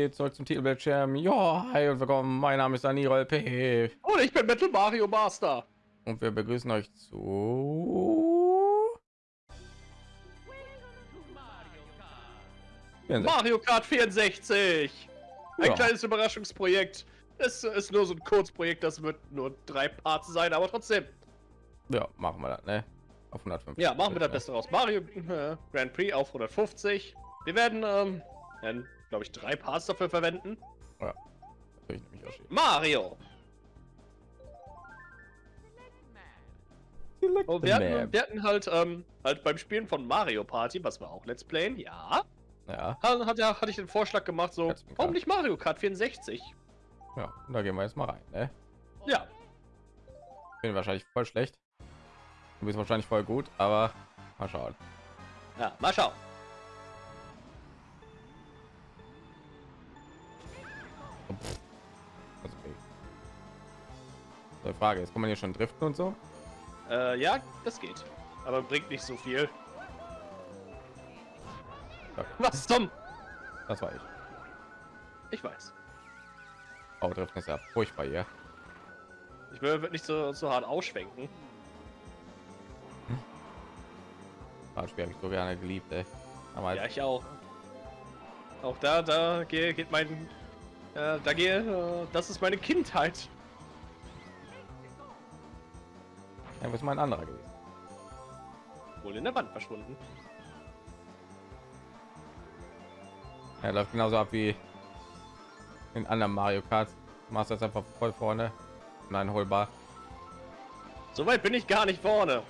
geht zurück zum Titelbildschirm. Ja, hi und willkommen. Mein Name ist Daniel P. Und ich bin Metal Mario Master. Und wir begrüßen euch zu Mario Kart 64. Ein Ja. kleines Überraschungsprojekt. Es ist nur so ein Kurzprojekt, das wird nur drei Parts sein, aber trotzdem. Ja, machen wir das, ne? Auf 150. Ja, machen wir das? Beste raus. Mario äh, Grand Prix auf 150. Wir werden, ähm, werden glaube ich, drei Parts dafür verwenden. Ja, das will ich nämlich auch. Mario. Oh, wir, hatten, wir hatten halt, ähm, halt beim Spielen von Mario Party, was wir auch Let's Playen, ja, Ja, hat, hat, ja- hatte ich den Vorschlag gemacht, so, warum nicht Mario Kart 64? ja, und da gehen wir jetzt mal rein, ne? Ja, Bin wahrscheinlich voll schlecht. Du bist wahrscheinlich voll gut, aber mal schauen. ja, mal schauen. Frage ist, kann man hier schon driften und so? Äh, ja, das geht. Aber bringt nicht so viel. Okay, Was zum? das war ich. Ich weiß. Oh, driften ist ja furchtbar hier. Ich will nicht so, so hart ausschwenken. Das Spiel habe ich so gerne geliebt, ey. Aber Ja, ich auch. Auch da, da geht, geht mein, äh, da gehe, äh, das ist meine Kindheit. Ja, was mal ein anderer gewesen. Wohl in der Wand verschwunden. Er läuft genauso ab wie in anderen Mario Kart. Machst das einfach voll vorne. Nein, holbar. So weit bin ich gar nicht vorne.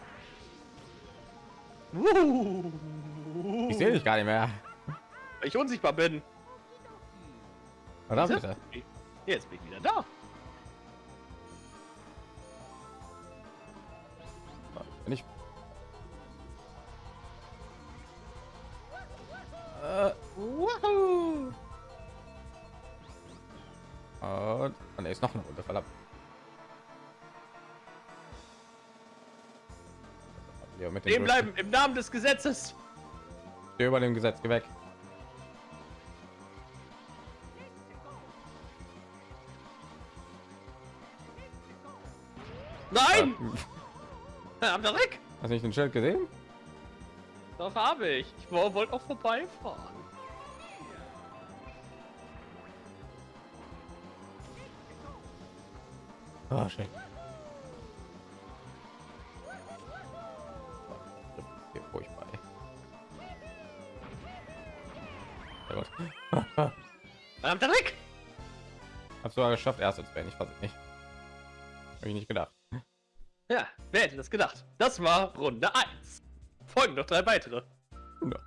Ich sehe dich gar nicht mehr. Ich unsichtbar bin. Verdammt, bitte. Jetzt bin ich wieder da. Er ist noch eine Runde verdammt. Ja, mit dem bleiben im Namen des Gesetzes. Steh über dem Gesetz, geh weg. Nein! Habt ihr weg? Hast du nicht den Schild gesehen? Doch habe ich. Ich wo- wollte auch vorbeifahren. Ah, schön. Hier furchtbar. Sehr gut. Habt ihr weg? Hab's sogar geschafft, erst als wenn ich weiß nicht. Habe ich nicht gedacht. Ja, wer hätte das gedacht? Das war Runde 1. Folgen noch drei weitere. Ja.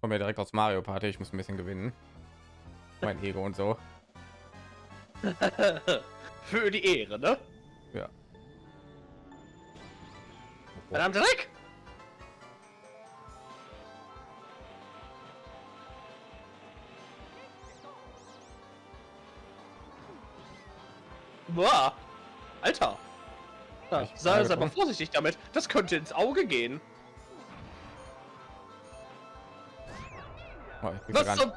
Kommen wir direkt aus Mario Party. Ich muss ein bisschen gewinnen. Mein Ego und so. Für die Ehre, ne? Ja. Verdammt Dreck! Boah! Alter! Ja, sei, angekommen. vorsichtig damit. Das könnte ins Auge gehen. Oh, ich krieg Was zum...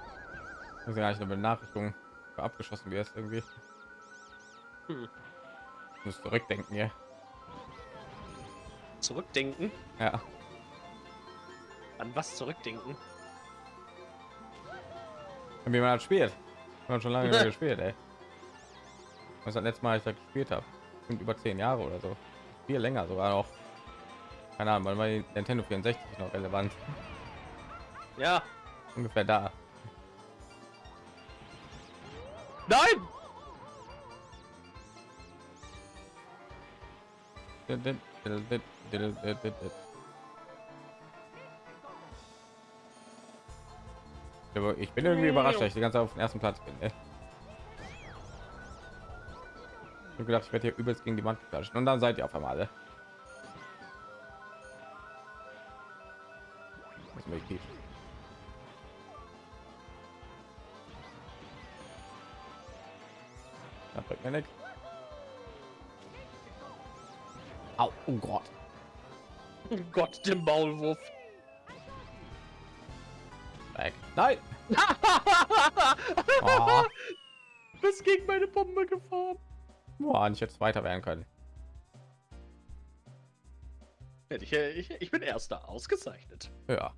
ich krieg gar nicht eine Benachrichtigung abgeschossen wie es irgendwie. Hm. Muss zurückdenken hier. Zurückdenken? Ja. An was zurückdenken? Wie man das spielt. Man schon lange gespielt, ey. Was das letzte Mal ich da gespielt habe. Sind über zehn Jahre oder so. Viel länger sogar noch. Keine Ahnung, war die Nintendo 64 noch relevant? Ja. Ungefähr da. Nein! Ich bin irgendwie überrascht, dass ich die ganze Zeit auf dem ersten Platz bin. Ey. Ich habe gedacht, ich werde hier übelst gegen die Wand klatschen und dann seid ihr auf einmal alle. Nichts. Au, oh Gott. Oh Gott, der Maulwurf. Weg. Nein. oh. Bist gegen meine Bombe gefahren. Boah, ich jetzt weiter werden können. Ich, ich, ich bin erster, ausgezeichnet. Ja.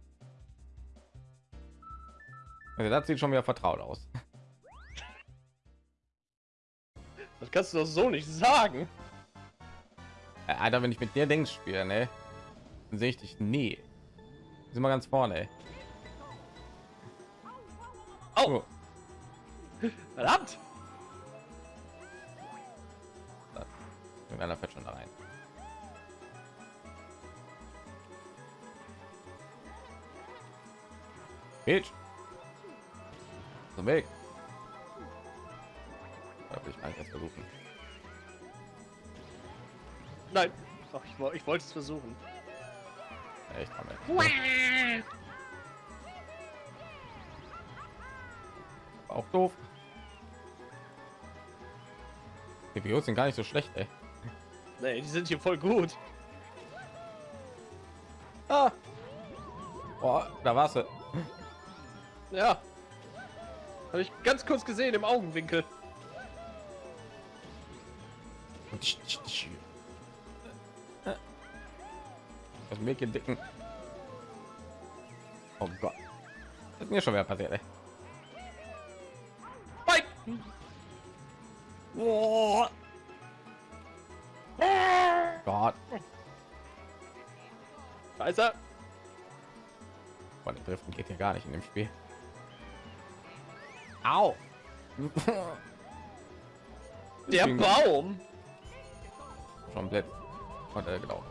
Also das sieht schon wieder vertraut aus. Das kannst du doch so nicht sagen. Äh, Alter, wenn ich mit dir Dings spiele, ne, dann sehe ich dich nie. Sind wir ganz vorne. Oh. Verdammt! Irgendeiner fährt schon da rein. Bitch. Zum Weg. Da will ich eigentlich jetzt versuchen. Nein. Ach, ich, ich wollte es versuchen. Echt, Mann, auch doof. Die Bios sind gar nicht so schlecht, ey. Nee, die sind hier voll gut. Ah. Boah, da warst du. Ja. Habe ich ganz kurz gesehen im Augenwinkel. Das Mädchen dicken. Oh Gott. Das ist mir schon wieder passiert, ey. Oh. Gott. Er. Boah, der Driften geht hier gar nicht in dem Spiel. Au. Der Baum. Blöd. Und, äh, genau.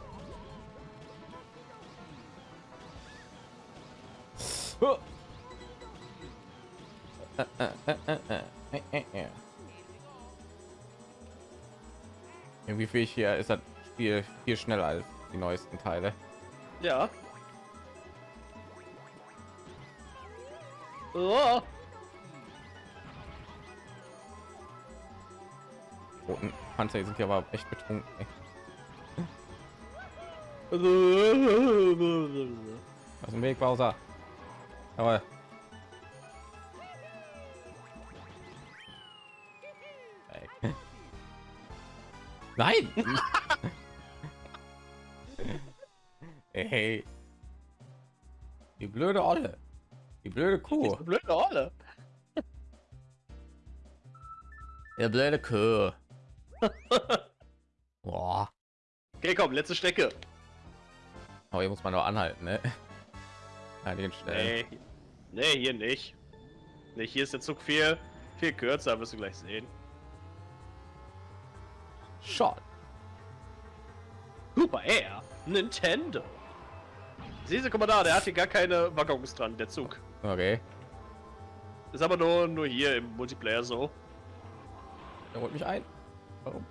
Irgendwie ich hier ist das Spiel viel schneller als die neuesten Teile. Ja. Oh. Panzer sind ja aber echt betrunken. Ey. Was im Weg, Bowser? Aber Nein! hey. Die blöde Olle. Die blöde Kuh. Blöde Rolle. Der blöde Kuh. Boah. Okay, komm, letzte Strecke. Aber hier muss man noch anhalten, ne? An den Stellen. Nee. Nee, hier nicht. Nee, hier ist der Zug viel, viel kürzer, wirst du gleich sehen. Shot. Super Air. Nintendo. Siehst du, guck mal da, der hat hier gar keine Waggons dran, der Zug. Okay. Ist aber nur, nur hier im Multiplayer so. Er holt mich ein. Warum?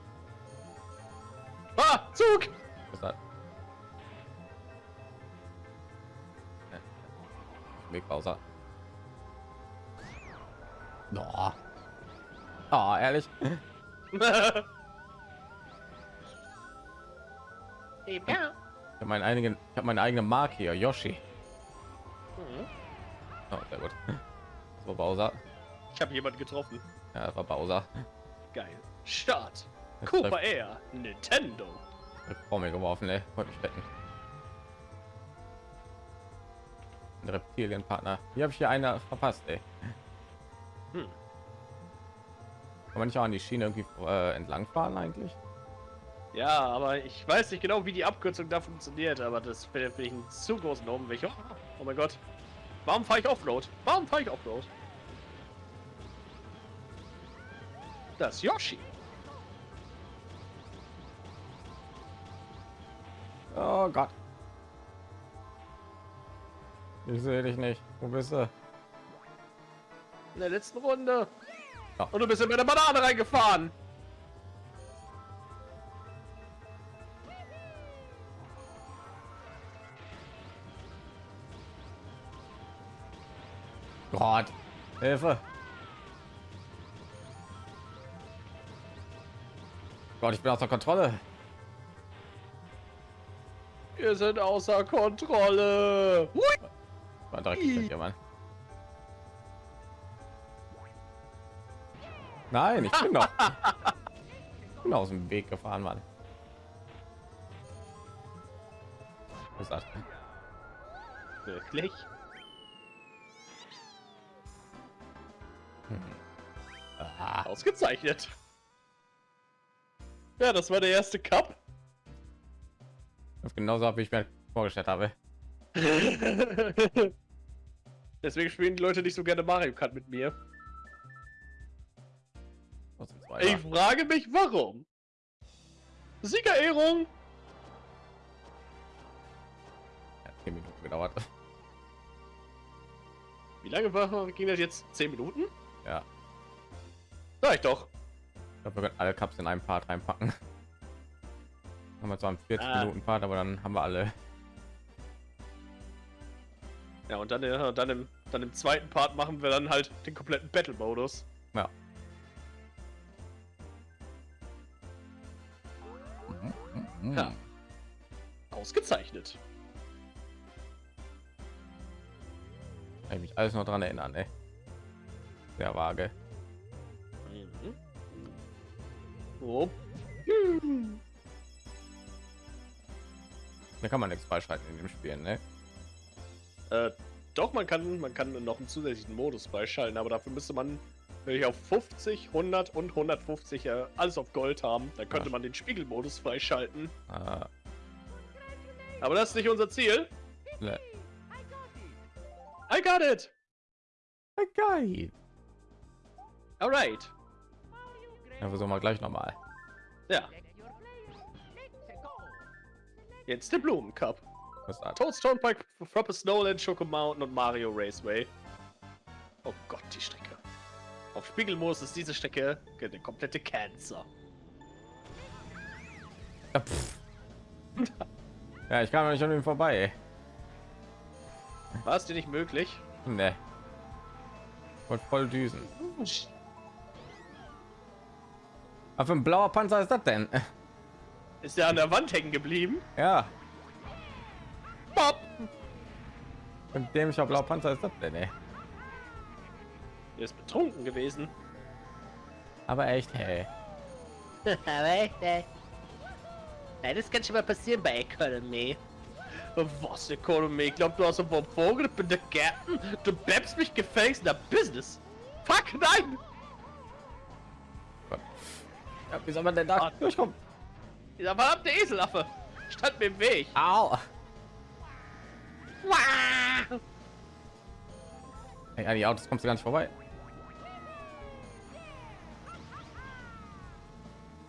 Ah, Zug! Was ist das? Ne. Weg Bowser. No. Ah, ehrlich. Ich habe meinen eigenen, ich habe meine eigene Marke hier, Yoshi. Oh, sehr gut. War Bowser. Ich habe jemanden getroffen. Ja, das war Bowser. Geil. Start. Cooper Air. Nintendo. vor mir geworfen, ey. Wollte mich retten. Ein Reptilienpartner. Hier habe ich hier einer verpasst, ey. Hm. Kann man nicht auch an die Schiene irgendwie äh, entlang fahren eigentlich? Ja, aber ich weiß nicht genau, wie die Abkürzung da funktioniert, aber das finde ich einen zu großen Umweg. Oh, oh mein Gott. Warum fahre ich Offroad? Warum fahre ich Offroad? Das Yoshi. Oh Gott. Ich sehe dich nicht. Wo bist du? In der letzten Runde. Ja. Und du bist in meine Banane reingefahren. Gott. Hilfe. Gott, ich bin außer Kontrolle. Wir sind außer Kontrolle. Hui. Ja, Mann. Nein, ich bin noch ich bin aus dem Weg gefahren, Mann. Was das? Wirklich? Hm. Ausgezeichnet. Ja, das war der erste Cup das genauso ab, wie ich mir vorgestellt habe. Deswegen spielen die Leute nicht so gerne Mario Kart mit mir. Ich frage mich, warum. Siegerehrung. Ja, zehn Minuten gedauert. Wie lange war, ging das jetzt? 10 Minuten? Ja, Sag ich doch. ich glaube, wir können alle Cups in einen Part reinpacken. Haben wir zwar einen 40 Ah. Minuten Part, aber dann haben wir alle. Ja, und dann, äh, dann, im, dann im zweiten Part machen wir dann halt den kompletten Battle-Modus. Ja. Ja. Ausgezeichnet. Kann ich mich alles noch dran erinnern, ey. Sehr vage. Mhm. Oh. Da kann man nichts freischalten in dem Spiel, ne? Äh, doch, man kann, man kann noch einen zusätzlichen Modus beischalten, aber dafür müsste man wirklich auf 50, 100 und 150 äh, alles auf Gold haben. Dann könnte Ach. man den Spiegelmodus freischalten. Äh, Aber das ist nicht unser Ziel. ne. I got it! Geil. Alright. Ja, versuchen wir gleich noch mal. Ja, jetzt der Blumencup. Toadstone Park, Frapper Snowland, Choco Mountain und Mario Raceway. Oh Gott, die Strecke. Auf Spiegelmodus ist diese Strecke der komplette Cancer. Ja, ja, ich kam nicht an ihm vorbei. War es dir nicht möglich? Ne. Und voll düsen. Was für ein blauer Panzer ist das denn? Ist der an der Wand hängen geblieben? Ja, Bob! ein dämlicher blauer Panzer ist das denn, ey. Der ist betrunken gewesen. Aber echt, hey. Aber echt, ey. Ja, das kann schon mal passieren bei Economy. Was, Economy? Ich glaub, du hast einen Vogel, ich bin der Captain. Du bleibst mich gefälligst in der Business. Fuck, nein! Ja, wie soll man denn da Ah. durchkommen? Dieser verdammte Eselaffe stand mir im Weg. Au! Wah! Ey, an die Autos kommst du gar nicht vorbei.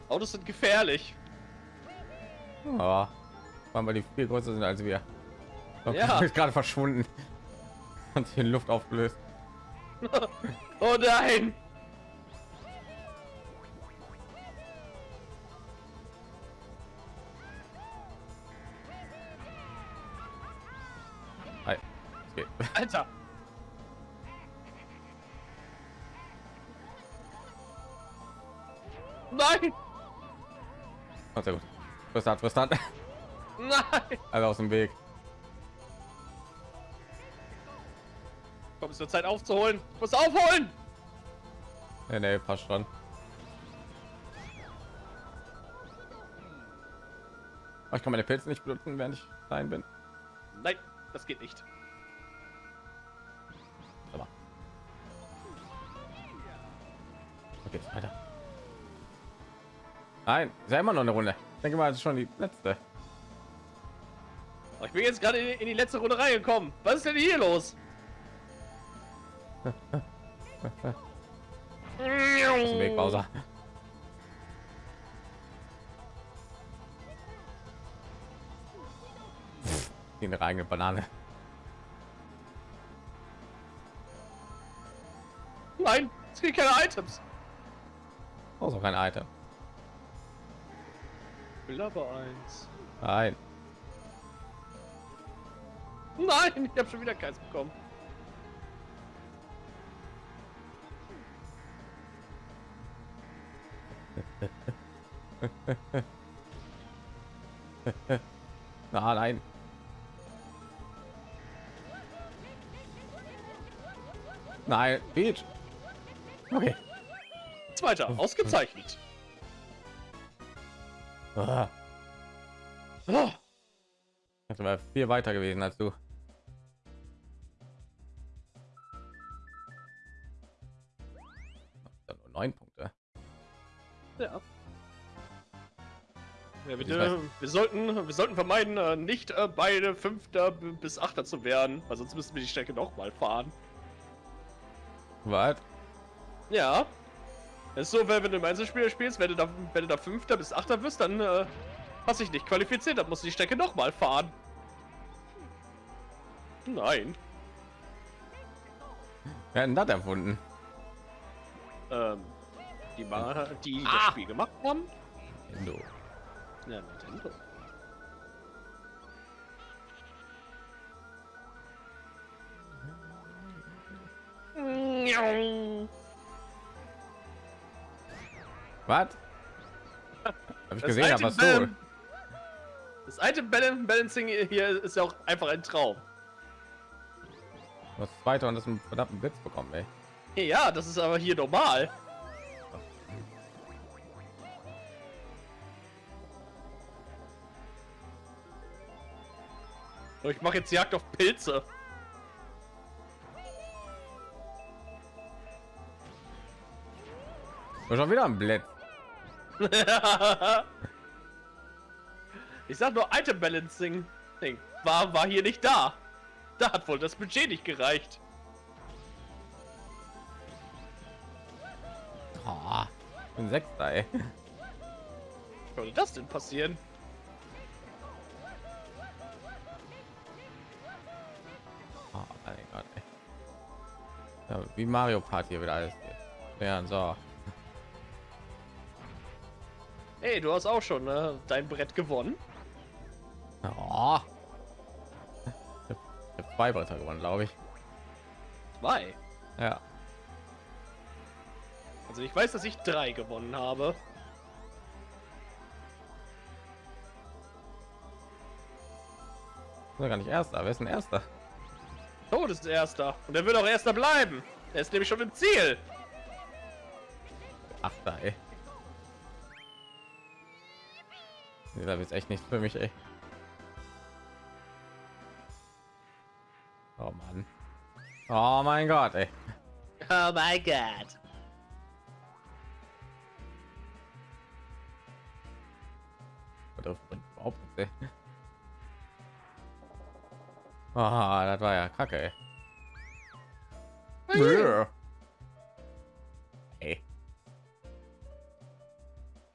Autos sind gefährlich. Aber weil die viel größer sind als wir. Ja. ist gerade verschwunden und in Luft aufgelöst. Oh nein! Okay. Alter! Nein! Oh, sehr gut. Fristat, fristat. Nein! Alle aus dem Weg. Komm, es wird Zeit aufzuholen. Ich muss aufholen! Nee, nee, passt schon. Ich kann meine Pilze nicht benutzen, während ich rein bin. Nein, das geht nicht. Okay, weiter. Nein, ist ja immer noch eine Runde. Ich denke mal, das ist schon die letzte. Oh, ich bin jetzt gerade in, in die letzte Runde reingekommen. Was ist denn hier los? Weg, Bowser. Die eine eigene Banane. Nein, es gibt keine Items. Oh, so kein Item. Will aber eins. Nein. Nein, ich habe schon wieder keins bekommen. Ah, nein. Nein, Beach. Okay. Zweiter, ausgezeichnet. Ah, Oh, Das wäre viel weiter gewesen als du. Nur neun Punkte. ja. Ja, Ich wir, sollten, wir sollten vermeiden, äh, nicht äh, beide Fünfter bis Achter zu werden, weil sonst müssen wir die Strecke noch mal fahren. Was? Ja. Es ist so, wenn, wenn du im Einzelspieler spielst, wenn du da, wenn du da Fünfter bis Achter wirst, dann äh, hast dich nicht qualifiziert, dann musst du die Strecke noch mal fahren. Nein. Wer hat denn das erfunden? Ähm, die, Ma- die Ah! das Spiel gemacht haben? Nintendo. Ja, Nintendo. Was? Hab ich Das gesehen, aber so. Das Balan- Balancing hier ist ja auch einfach ein Traum. Du hast zweiter und das einen verdammten Blitz bekommen, ey. Ja, das ist aber hier normal. So, Ich mache jetzt Jagd auf Pilze. Schon wieder ein Blitz. ich sag nur Item Balancing. Ding. War, war hier nicht da. Da hat wohl das Budget nicht gereicht. Oh, ich bin sechster, ey. Wie konnte das denn passieren? Oh mein Gott, ey. Ja, wie Mario Party wieder alles. hier. Ja, so. Ey, du hast auch schon ne, dein Brett gewonnen. Oh. Ich habe zwei Bretter gewonnen, glaube ich. Zwei. Ja. Also ich weiß, dass ich drei gewonnen habe. Gar nicht erster. Wer ist denn erster? Tod ist erster. Und er wird auch erster bleiben. Er ist nämlich schon im Ziel. Achter, ey. Da wird's echt nicht für mich, ey. Oh Mann. Oh mein Gott, ey. Oh god. Das bringt überhaupt. Ah, das war ja kacke. Ey.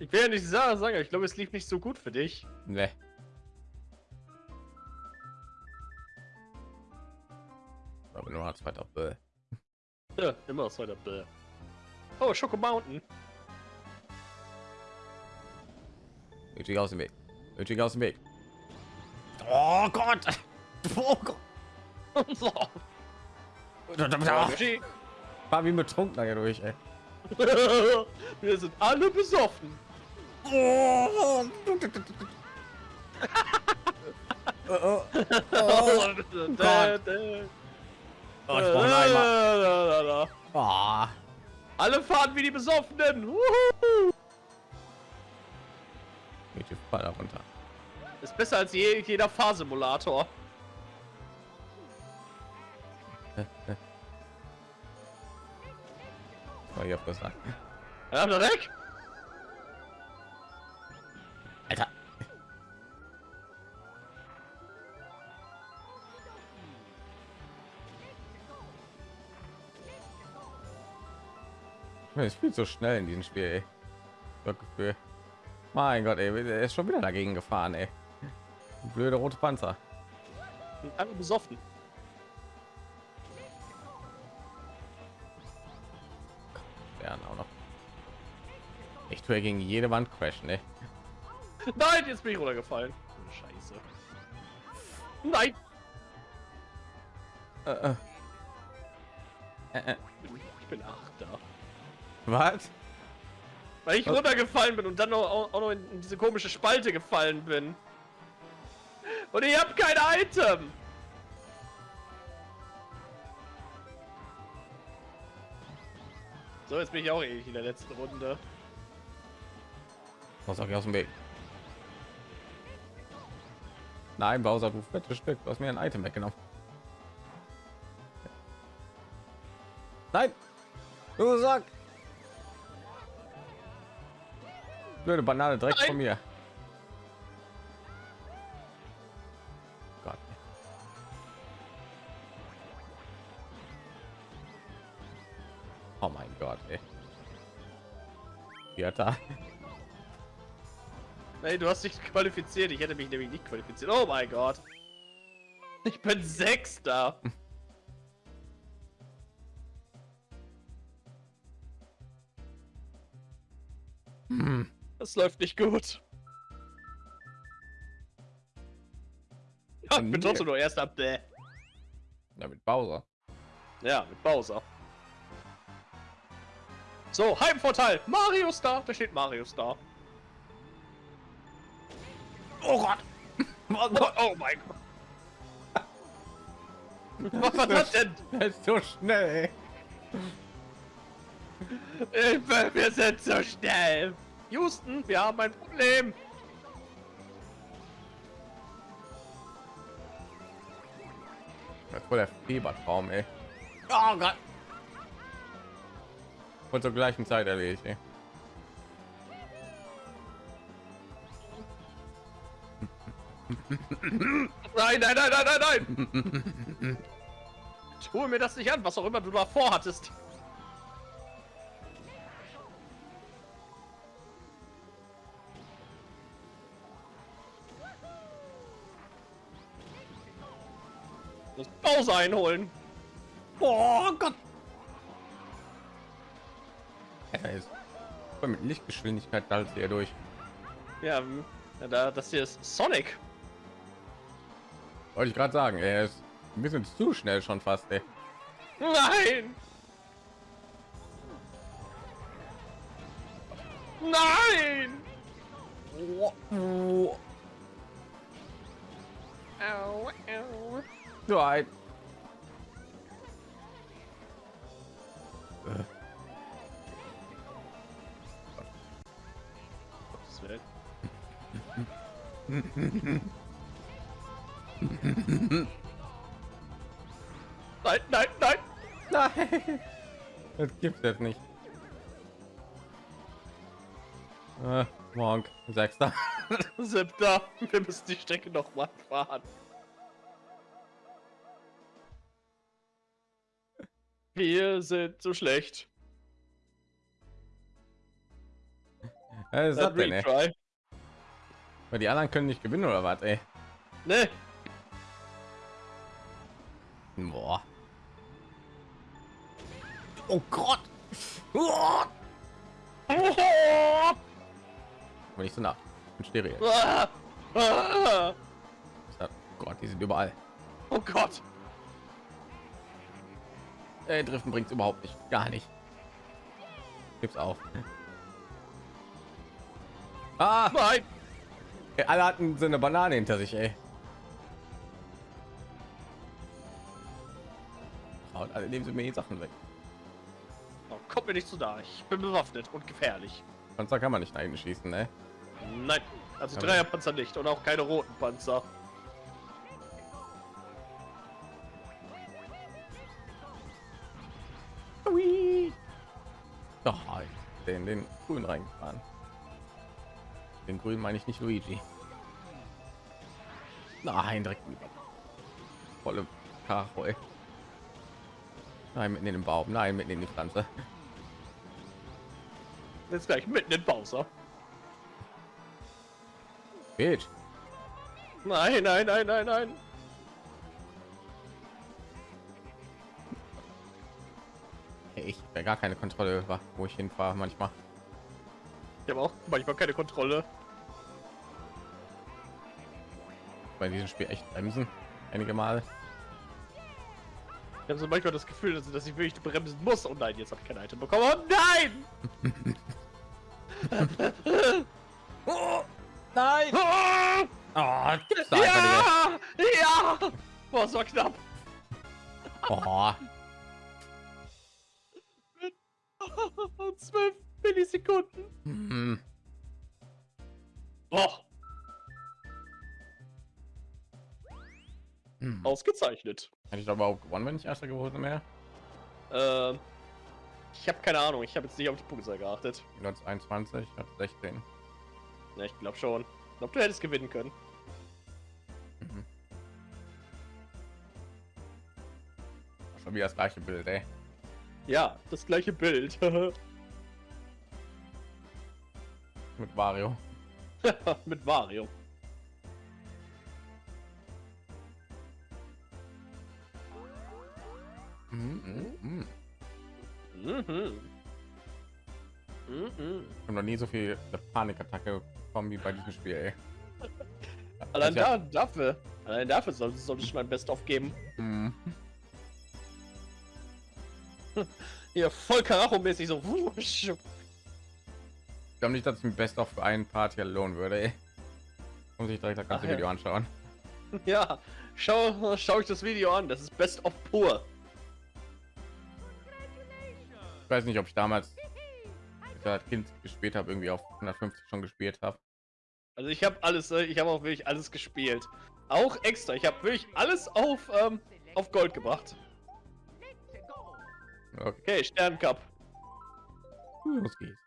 Ich will ja nicht sagen, aber ich glaube, es lief nicht so gut für dich. Ne. Aber nur als zweiter Bäh. Ja, immer aus weiter Bäh. Oh, Schoko Mountain. Nötig aus dem Weg. Nötig aus dem Weg. Oh Gott! Oh Gott! War wie betrunken hier durch, ey. Wir sind alle besoffen. Oh, oh, Oh, Gott. oh, ich brauche einen Eimer. Oh. Alle fahren wie die Besoffenen. Wuhu. Die Fall runter. Ist besser als je, jeder Fahrsimulator. Oh, ich hab gesagt. Ja, da weg. Es spielt so schnell in diesem Spiel, ey. Das Gefühl. Mein Gott, ey, er ist schon wieder dagegen gefahren, ey. Blöde rote Panzer. Alle besoffen. Ja, auch noch. Ich tue gegen jede Wand crashen, ey. Nein, jetzt bin ich runtergefallen. Scheiße. Nein. Äh, äh. Äh, äh. Ich bin Achter. Was? Weil ich Was? runtergefallen bin und dann noch, auch, auch noch in, diese komische Spalte gefallen bin. Und ich habe kein Item. So, jetzt bin ich auch ewig in der letzten Runde. Was auch aus dem Weg. Nein, Bowser, du fettes Stück, du hast mir ein Item weggenommen. Nein, du sag. Blöde Banane direkt Nein. von mir. Gott. Oh mein Gott, ey. Vierter. Nein, du hast dich qualifiziert. Ich hätte mich nämlich nicht qualifiziert. Oh mein Gott. Ich bin Sechster. Hm. Das läuft nicht gut. Ja, ich bin trotzdem nur Erster. Bäh. Ja, mit Bowser. Ja, mit Bowser. So, Heimvorteil. Mario Star. Da steht Mario Star. Oh Gott! Oh, oh mein Gott. Was war das denn? Das ist so schnell. ey. Hilfe, wir sind so schnell. Houston, wir haben ein Problem. Das ist voll der Fiebertraum, ey. Oh Gott! Und zur gleichen Zeit erledigt, ey. Nein, nein, nein, nein, nein, nein. Tue mir das nicht an, was auch immer du davor hattest. Pause einholen. Oh Gott! Er ist voll mit Lichtgeschwindigkeit da hier durch. Ja, da, das hier ist Sonic. Wollte ich gerade sagen, er ist ein bisschen zu schnell schon fast, ey. Nein! Nein! Au, au. Nein. Nein, nein, nein! Nein! Das gibt es nicht. Äh, Monk, Sechster. Siebter, wir müssen die Strecke noch mal fahren. Wir sind so schlecht. Was ist das denn. Weil die anderen können nicht gewinnen oder was, ey? Ne, Boah. Oh Gott! Oh! Aber nicht so nah. Und Stereo. Ah! Gott, die sind überall. Oh Gott! Ey, Driften bringt überhaupt nicht. Gar nicht. Gibt's auch. Ah! Nein! Alle hatten so eine Banane hinter sich, ey. Und alle nehmen sie mir die Sachen weg. Oh, kommt mir nicht zu da. Ich bin bewaffnet und gefährlich. Panzer kann man nicht nach hinten schießen, ne? Nein, also Aber- Dreierpanzer nicht und auch keine roten Panzer. Doch, den, den grün reingefahren. Den grün meine ich nicht Luigi. Nein, direkt über. Volle Karo. Nein, mitten in den Baum. Nein, mitten in die Pflanze. Jetzt gleich mitten in Bowser. Geht. Nein, nein, nein, nein, nein. Ich habe gar keine Kontrolle über, wo ich hinfahre manchmal. Ich habe auch manchmal keine Kontrolle. Bei diesem Spiel echt bremsen. Einige Mal. Ich habe so manchmal das Gefühl, dass, dass ich wirklich bremsen muss. Oh nein, jetzt habe ich kein Item bekommen. Oh nein! Oh, nein! Oh, gibt's da einfach Ja! Ja! Boah, war knapp. Oh, 12 Millisekunden. Hm. Boah, Hm. ausgezeichnet. Hätte ich doch überhaupt gewonnen, wenn ich erster geworden wäre? Ähm, ich habe keine Ahnung. Ich habe jetzt nicht auf die Punktzahl geachtet. Du hattest 21, ich hatte 16. Ja, ich glaube schon. Ich glaube, du hättest gewinnen können. Mhm. Schon wieder das gleiche Bild, ey. Ja, das gleiche Bild. Mit Wario. Mit Wario. Mhm, mhm, mhm. Ich habe noch nie so viel Panikattacke bekommen wie bei diesem Spiel, ey. Allein ja- da, dafür. Allein dafür soll, soll ich mein Best aufgeben. Mhm. Hier voll Karacho-mäßig so. Ich glaube nicht, dass ich mir Best für einen Part hier lohnen würde, ey. Muss ich direkt das ganze Ach ja. Video anschauen. Ja, schau, schau ich das Video an. Das ist Best of pur. Ich weiß nicht, ob ich damals als Kind gespielt habe, irgendwie auf 150 schon gespielt habe. Also ich habe alles, äh, ich habe auch wirklich alles gespielt. Auch extra. Ich habe wirklich alles auf, ähm, auf Gold gebracht. Okay, Okay, Sterncup. los geht's.